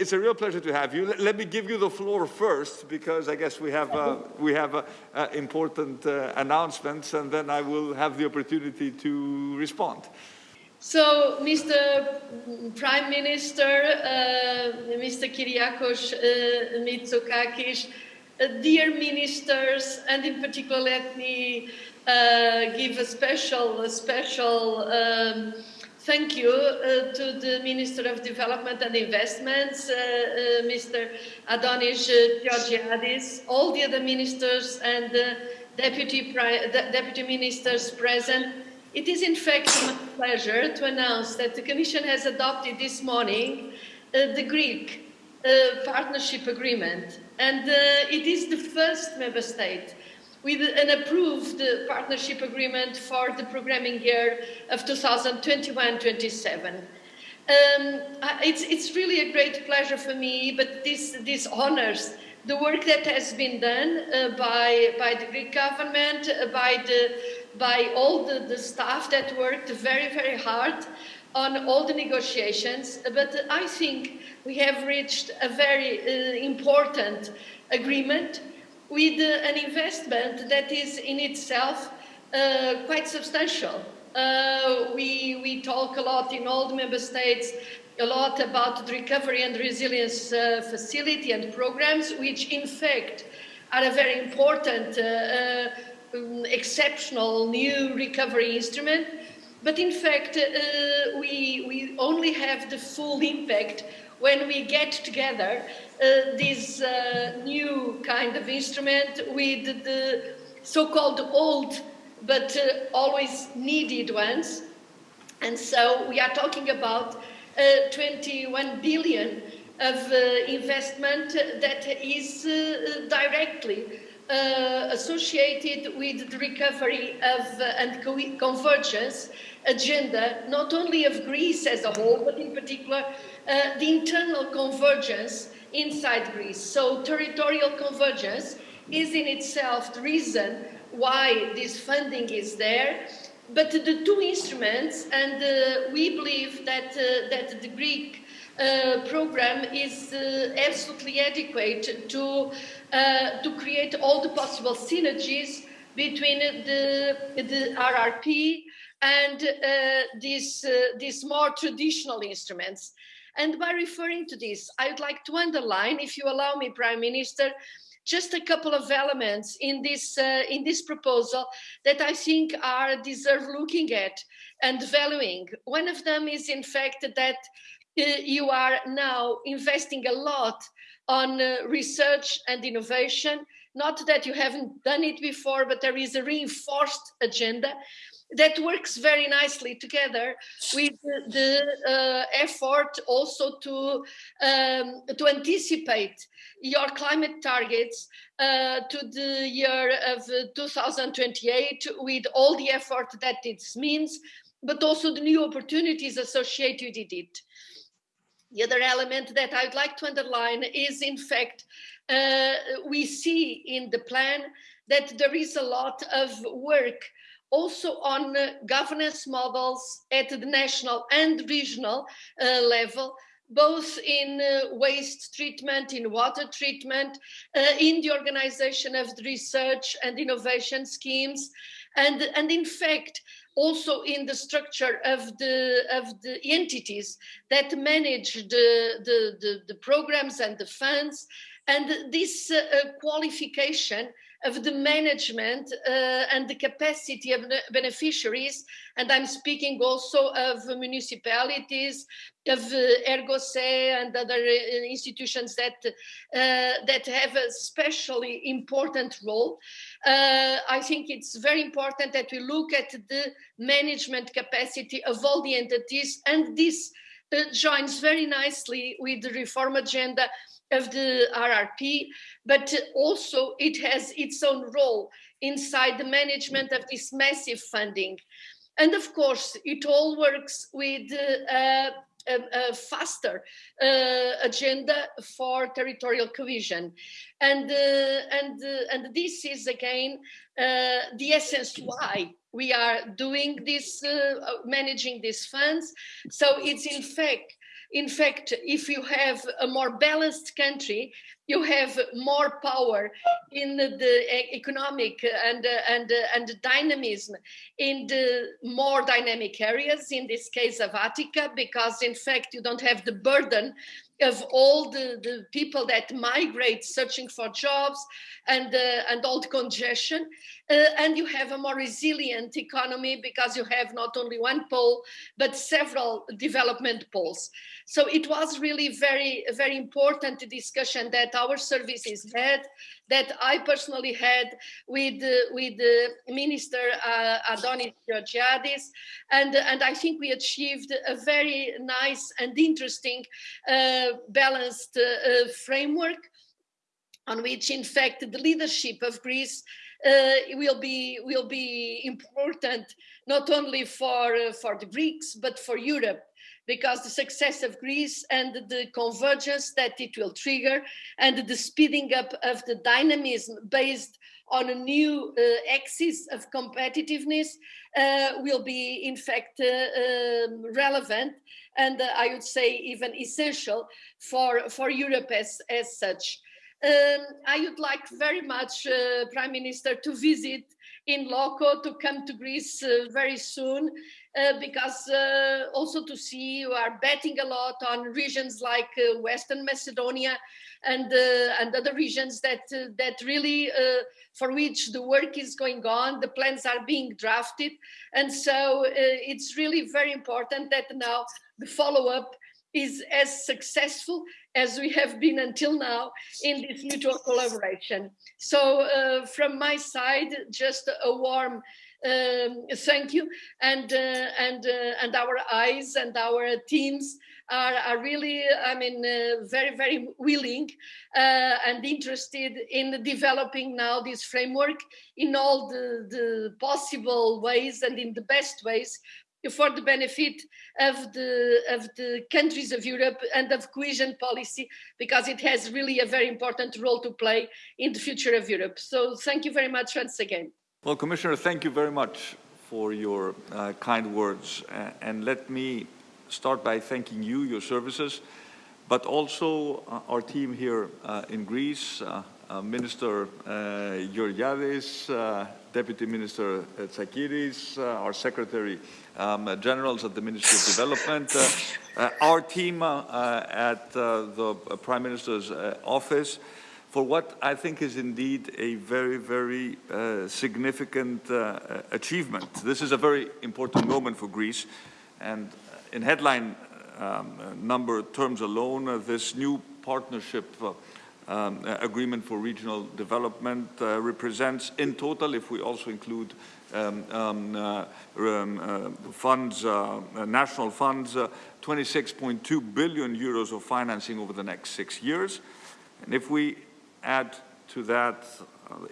It's a real pleasure to have you. Let me give you the floor first, because I guess we have uh, we have uh, uh, important uh, announcements, and then I will have the opportunity to respond. So, Mr. Prime Minister, uh, Mr. Kyriakos uh, Mitsotakis, dear ministers, and in particular, let me give a special, a special. Um, Thank you uh, to the Minister of Development and Investments, uh, uh, Mr. Adonis Georgiadis, all the other ministers and deputy, deputy ministers present. It is in fact my pleasure to announce that the Commission has adopted this morning uh, the Greek uh, partnership agreement and uh, it is the first member state with an approved partnership agreement for the programming year of 2021-27. Um, it's, it's really a great pleasure for me, but this, this honors the work that has been done uh, by, by the Greek government, uh, by, the, by all the, the staff that worked very, very hard on all the negotiations. But I think we have reached a very uh, important agreement with an investment that is in itself uh, quite substantial. Uh, we, we talk a lot in all the member states a lot about the recovery and resilience uh, facility and programs, which in fact are a very important, uh, uh, exceptional new recovery instrument. But in fact, we, we only have the full impact when we get together uh, this uh, new kind of instrument with the so-called old but uh, always needed ones. And so we are talking about uh, 21 billion of uh, investment that is uh, associated with the recovery of and co convergence agenda, not only of Greece as a whole, but in particular uh, the internal convergence inside Greece. So territorial convergence is in itself the reason why this funding is there. But the two instruments, and uh, we believe that, uh, that the Greek uh, program is uh, absolutely adequate to, uh, to create all the possible synergies between the, the RRP and these, these more traditional instruments. And by referring to this, I would like to underline, if you allow me, Prime Minister, just a couple of elements in this uh, in this proposal that I think are deserve looking at and valuing. One of them is, in fact, that uh, you are now investing a lot on uh, research and innovation. Not that you haven't done it before, but there is a reinforced agenda that works very nicely together with the, uh, effort also to um, to anticipate your climate targets uh, to the year of 2028 with all the effort that it means, but also the new opportunities associated with it. The other element that I'd like to underline is, in fact, uh, we see in the plan that there is a lot of work also on uh, governance models at the national and regional uh, level, both in uh, waste treatment, in water treatment, uh, in the organization of the research and innovation schemes, and, and in fact, also in the structure of the of the entities that manage the the, the, the programs and the funds. And this uh, qualification of the management uh, and the capacity of beneficiaries. And I'm speaking also of municipalities, of uh, Ergose and other uh, institutions that, uh, that have a especially important role. Uh, I think it's very important that we look at the management capacity of all the entities and this uh, joins very nicely with the reform agenda of the RRP, but also it has its own role inside the management of this massive funding. And of course, it all works with uh, a, a, faster uh, agenda for territorial cohesion. And, uh, and, uh, and this is again uh, the essence why we are doing this, uh, managing these funds. So it's in fact in fact, if you have a more balanced country, you have more power in the, economic and uh, and uh, and dynamism in the more dynamic areas. In this case of Attica, because in fact you don't have the burden of all the, the people that migrate searching for jobs and uh, and all the congestion uh, and you have a more resilient economy because you have not only one pole but several development poles. So it was really very very important discussion that our services had that i personally had with uh, with the minister uh, adonis georgiadis. And and i think we achieved a very nice and interesting uh, balanced uh, framework on which in fact the leadership of greece uh, will be will be important not only for uh, for the Greeks but for Europe because the success of Greece and the convergence that it will trigger and the speeding up of the dynamism based on a new uh, axis of competitiveness uh, will be in fact uh, um, relevant and uh, I would say even essential for for Europe as as such. Um, I would like very much, uh, Prime Minister, to visit in loco, to come to Greece uh, very soon, uh, because uh, also to see you are betting a lot on regions like uh, Western Macedonia and uh, and other regions that that really for which the work is going on, the plans are being drafted, and so it's really very important that now the follow-up is as successful as we have been until now in this mutual collaboration. So uh, from my side, just a warm um, thank you. And, uh, and, uh, and our eyes and our teams are, are really, I mean, uh, very, very willing uh, and interested in developing now this framework in all the, the possible ways and in the best ways for the benefit of the of the countries of Europe and of cohesion policy because it has really a very important role to play in the future of Europe. So thank you very much once again. Well, Commissioner, thank you very much for your uh, kind words. Uh, and let me start by thanking you, your services, but also uh, our team here uh, in Greece, uh, Minister uh, Georgiadis, Deputy Minister Tsakiris, our Secretary um, generals at the Ministry of Development, uh, uh, our team uh, at the Prime Minister's office, for what I think is indeed a very, very uh, significant uh, achievement. This is a very important moment for Greece, and in headline um, number terms alone, uh, this new partnership um, agreement for regional development represents in total, if we also include um, um, uh, um, uh, funds, uh, national funds, 26.2 billion euros of financing over the next six years. And if we add to that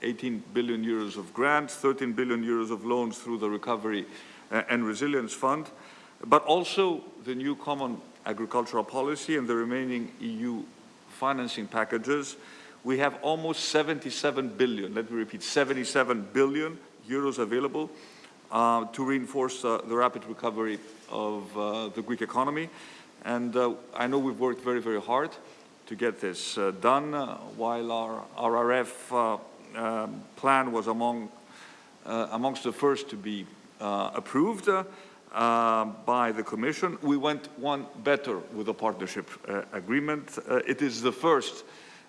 18 billion euros of grants, 13 billion euros of loans through the Recovery and Resilience Fund, but also the new common agricultural policy and the remaining EU financing packages, we have almost 77 billion, let me repeat, 77 billion euros available uh, to reinforce uh, the rapid recovery of uh, the Greek economy. And uh, I know we've worked very, very hard to get this uh, done, uh, while our RRF um, plan was among, amongst the first to be approved by the Commission. We went one better with the partnership agreement. it is the first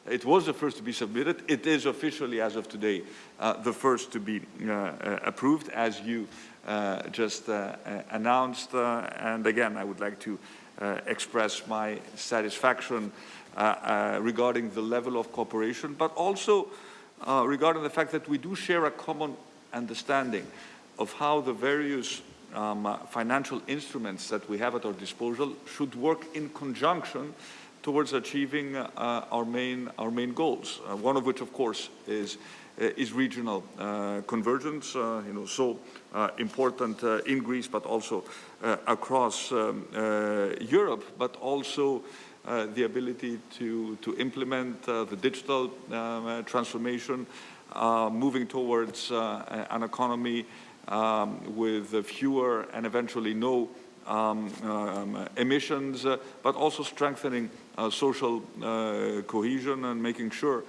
it was the first to be submitted. It is officially, as of today, uh, the first to be uh, uh approved, as you uh, just uh, announced. and again, I would like to express my satisfaction regarding the level of cooperation, but also regarding the fact that we do share a common understanding of how the various um, financial instruments that we have at our disposal should work in conjunction towards achieving uh, our main our main goals. Uh, one of which, of course, is uh, is regional convergence. you know, so important in Greece, but also across um, Europe, but also uh, the ability to, to implement uh, the digital uh, transformation, moving towards an economy um, with fewer and eventually no um, um, emissions, uh, but also strengthening uh, social uh, cohesion and making sure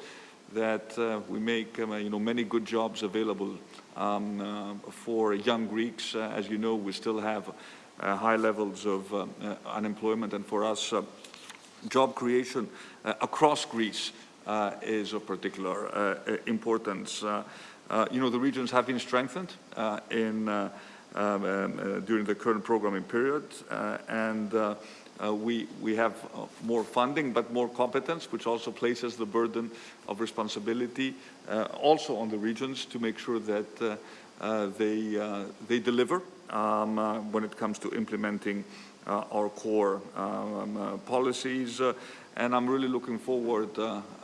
that uh, we make um, you know, many good jobs available um, uh, for young Greeks. Uh, as you know, we still have high levels of unemployment, and for us, job creation across Greece is of particular importance. You know, the regions have been strengthened in um, um, uh, during the current programming period. Uh, and uh, we, we have more funding, but more competence, which also places the burden of responsibility also on the regions to make sure that they, they deliver um, when it comes to implementing our core um, policies. and I'm really looking forward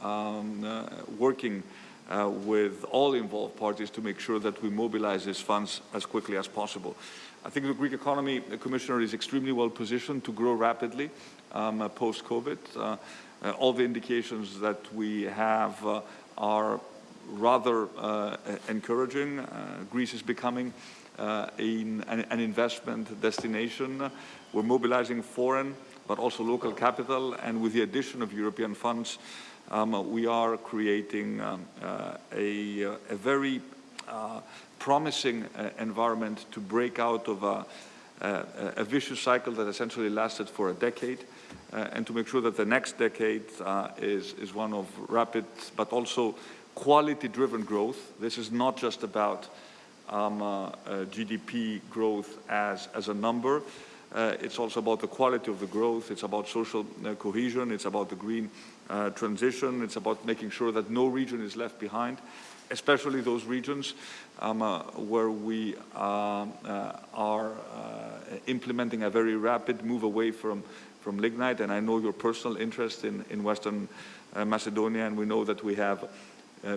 um, working uh, with all involved parties to make sure that we mobilize these funds as quickly as possible. I think the Greek economy, the Commissioner, is extremely well positioned to grow rapidly um, uh, post-COVID. Uh, uh all the indications that we have uh, are rather uh, encouraging. Greece is becoming an, an investment destination. We're mobilizing foreign but also local capital and with the addition of European funds um, we are creating um, uh, a, uh, a, very uh, promising uh, environment to break out of a, a, a, vicious cycle that essentially lasted for a decade uh, and to make sure that the next decade uh, is, is one of rapid but also quality-driven growth. This is not just about um, GDP growth as, as a number, uh, it's also about the quality of the growth. It's about social uh, cohesion. It's about the green uh, transition. It's about making sure that no region is left behind, especially those regions um, uh, where we uh, uh, are implementing a very rapid move away from, from lignite. And I know your personal interest in, in Western Macedonia, and we know that we have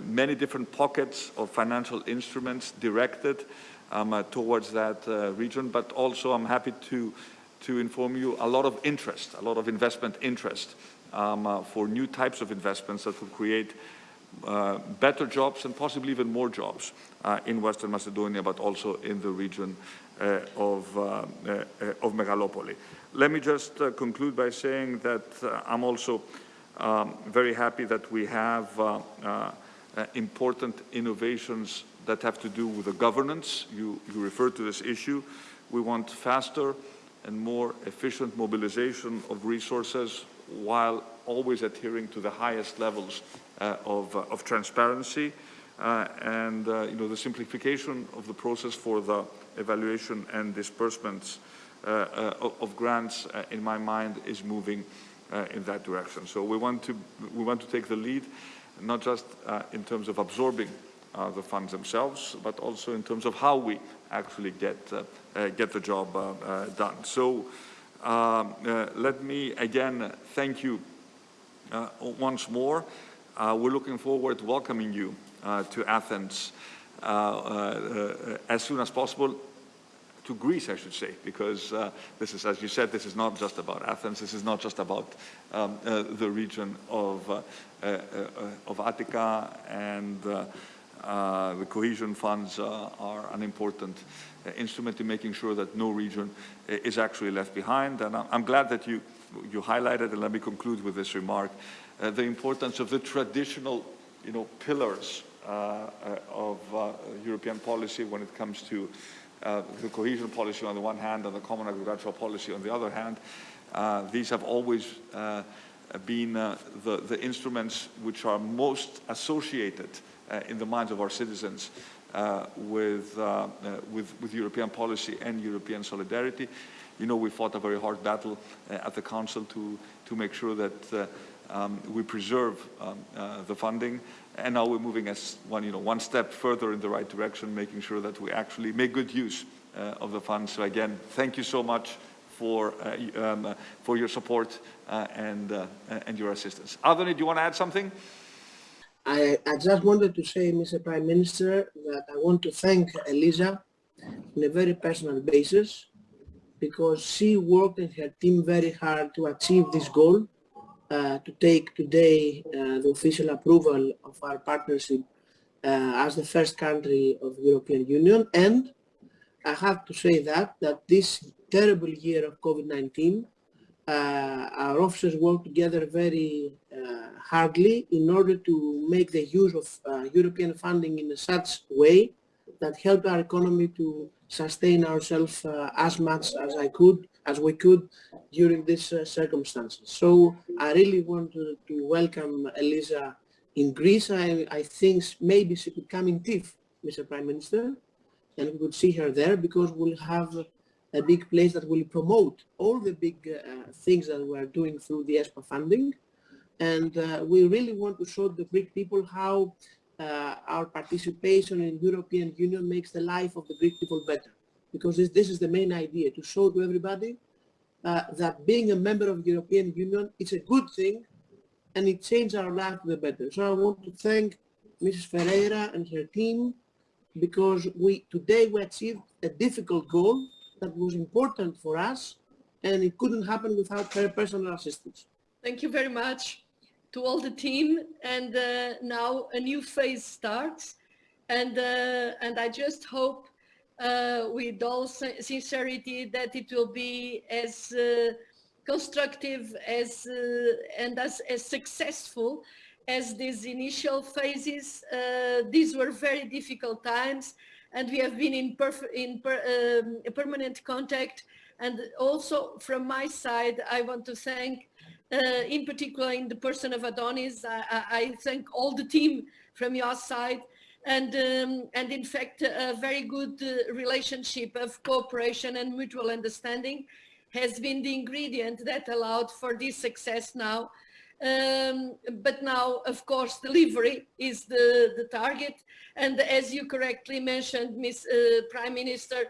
many different pockets of financial instruments directed um, uh, towards that uh, region. But also I'm happy to, to inform you a lot of interest, a lot of investment interest um, uh, for new types of investments that will create uh, better jobs and possibly even more jobs uh, in Western Macedonia, but also in the region uh, of, of Megalopoli. Let me just conclude by saying that I'm also um, very happy that we have important innovations that have to do with the governance. You, you referred to this issue. We want faster and more efficient mobilization of resources while always adhering to the highest levels uh, of, uh, of, transparency. Uh, and you know, the simplification of the process for the evaluation and disbursements of grants, in my mind, is moving in that direction. So we want to, we want to take the lead, not just in terms of absorbing uh, the funds themselves, but also in terms of how we actually get, uh, uh, get the job done. So let me again thank you once more. we're looking forward to welcoming you to Athens as soon as possible to Greece, I should say, because uh, this is, as you said, this is not just about Athens. This is not just about um, uh, the region of uh, of Attica and uh, the cohesion funds uh, are an important uh, instrument in making sure that no region is actually left behind. And I'm glad that you, you highlighted, and let me conclude with this remark, the importance of the traditional you know, pillars of European policy when it comes to uh, the cohesion policy on the one hand and the common agricultural policy on the other hand. Uh, these have always uh, been the, the instruments which are most associated uh, in the minds of our citizens uh, with, uh, with, with European policy and European solidarity. You know, we fought a very hard battle at the Council to, to make sure that um, we preserve um, uh, the funding, and now we're moving as one, you know, one step further in the right direction, making sure that we actually make good use uh, of the funds. So again, thank you so much for uh, um, for your support and and your assistance. Adoni, do you want to add something? I, I just wanted to say, Mr. Prime Minister, that I want to thank Elisa on a very personal basis because she worked and her team very hard to achieve this goal, uh, to take today uh, the official approval of our partnership uh, as the first country of the European Union and I have to say that, that this terrible year of COVID-19, uh, our officers work together very uh, hardly in order to make the use of uh, European funding in a such way that help our economy to sustain ourselves uh, as much as I could, as we could during these uh, circumstances. So I really want to, to welcome Elisa in Greece. I, I think maybe she could come in TIFF, Mr. Prime Minister, and we could see her there because we'll have a big place that will promote all the big uh, things that we are doing through the ESPA funding. And uh, we really want to show the Greek people how uh, our participation in European Union makes the life of the Greek people better. Because this, this is the main idea, to show to everybody uh, that being a member of European Union is a good thing and it changed our life to the better. So I want to thank Mrs. Ferreira and her team because we today we achieved a difficult goal that was important for us and it couldn't happen without her personal assistance. Thank you very much to all the team and uh, now a new phase starts and uh, and I just hope uh, with all sincerity that it will be as uh, constructive as uh, and as, as successful as these initial phases. Uh, these were very difficult times and we have been in, in per um, permanent contact and also from my side I want to thank uh, in particular in the person of Adonis, I, I, thank all the team from your side and um, and in fact a very good uh, relationship of cooperation and mutual understanding has been the ingredient that allowed for this success now. Um, but now, of course, delivery is the, the target. And as you correctly mentioned, Ms. Uh, Prime Minister,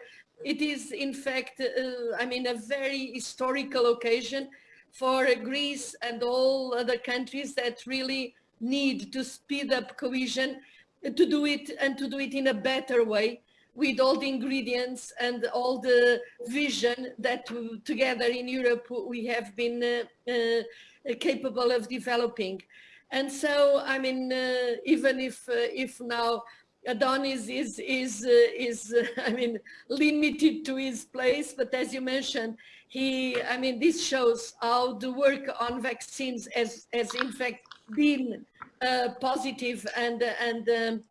it is in fact, uh, I mean, a very historical occasion for Greece and all other countries that really need to speed up cohesion to do it and to do it in a better way with all the ingredients and all the vision that together in Europe we have been uh, uh, capable of developing. And so, I mean, uh, even if if now Adonis is is uh, is uh, I mean limited to his place, but as you mentioned, he, I mean, this shows how the work on vaccines has, has in fact been uh, positive and, and, um,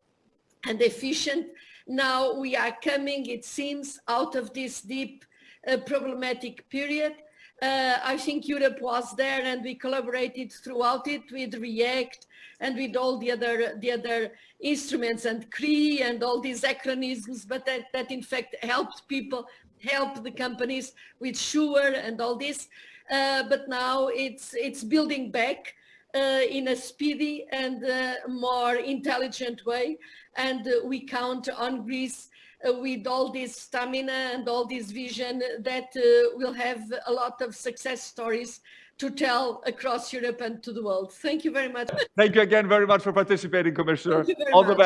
and efficient. Now we are coming, it seems, out of this deep uh, problematic period. Uh, I think Europe was there and we collaborated throughout it with REACT and with all the other the other instruments and CRE and all these acronyms, but that, that in fact helped people help the companies with SURE and all this. Uh, but now it's it's building back in a speedy and uh, more intelligent way. And uh, we count on Greece uh, with all this stamina and all this vision that uh, will have a lot of success stories to tell across Europe and to the world. Thank you very much. Thank you again very much for participating, Commissioner. All much. the best.